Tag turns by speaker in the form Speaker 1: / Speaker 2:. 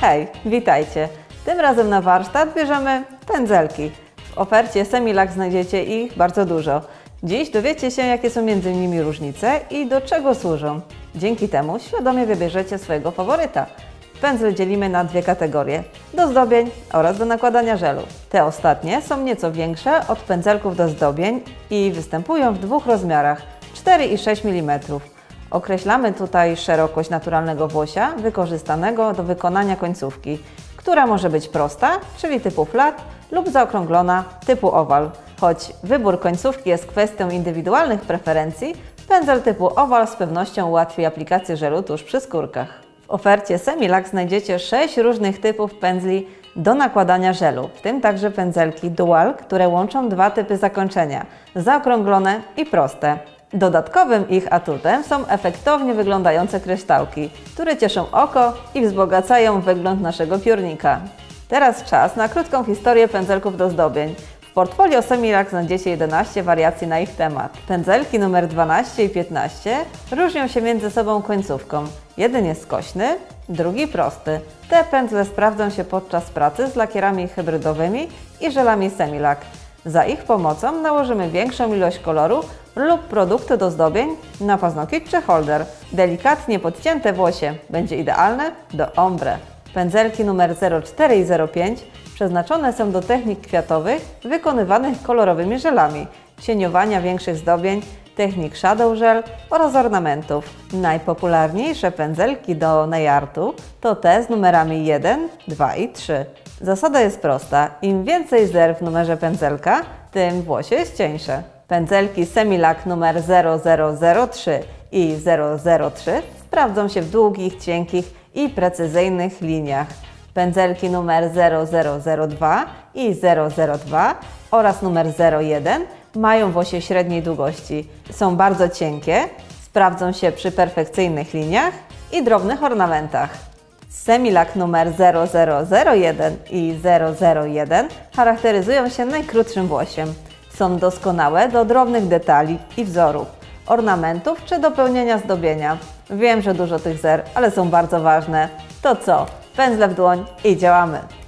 Speaker 1: Hej, witajcie! Tym razem na warsztat bierzemy pędzelki. W ofercie Semilac znajdziecie ich bardzo dużo. Dziś dowiecie się, jakie są między nimi różnice i do czego służą. Dzięki temu świadomie wybierzecie swojego faworyta. Pędzle dzielimy na dwie kategorie: do zdobień oraz do nakładania żelu. Te ostatnie są nieco większe od pędzelków do zdobień i występują w dwóch rozmiarach 4 i 6 mm. Określamy tutaj szerokość naturalnego włosia wykorzystanego do wykonania końcówki, która może być prosta, czyli typu flat, lub zaokrąglona, typu owal. Choć wybór końcówki jest kwestią indywidualnych preferencji, pędzel typu owal z pewnością ułatwi aplikację żelu tuż przy skórkach. W ofercie Semilac znajdziecie 6 różnych typów pędzli do nakładania żelu, w tym także pędzelki dual, które łączą dwa typy zakończenia zaokrąglone i proste. Dodatkowym ich atutem są efektownie wyglądające kryształki, które cieszą oko i wzbogacają wygląd naszego piórnika. Teraz czas na krótką historię pędzelków do zdobień. W portfolio Semilac znajdziecie 11 wariacji na ich temat. Pędzelki numer 12 i 15 różnią się między sobą końcówką. Jeden jest skośny, drugi prosty. Te pędzle sprawdzą się podczas pracy z lakierami hybrydowymi i żelami Semilac. Za ich pomocą nałożymy większą ilość koloru lub produktu do zdobień na paznokieć czy holder. Delikatnie podcięte włosie będzie idealne do ombre. Pędzelki numer 04 i 05 przeznaczone są do technik kwiatowych wykonywanych kolorowymi żelami, cieniowania większych zdobień, technik shadow gel oraz ornamentów. Najpopularniejsze pędzelki do najartu to te z numerami 1, 2 i 3. Zasada jest prosta. Im więcej zer w numerze pędzelka, tym włosie jest cieńsze. Pędzelki Semilac numer 0003 i 003 sprawdzą się w długich, cienkich i precyzyjnych liniach. Pędzelki numer 0002 i 002 oraz numer 01 mają włosie średniej długości. Są bardzo cienkie, sprawdzą się przy perfekcyjnych liniach i drobnych ornamentach. Semilac numer 0001 i 001 charakteryzują się najkrótszym włosiem. Są doskonałe do drobnych detali i wzorów, ornamentów czy dopełnienia zdobienia. Wiem, że dużo tych zer, ale są bardzo ważne. To co? Pędzle w dłoń i działamy!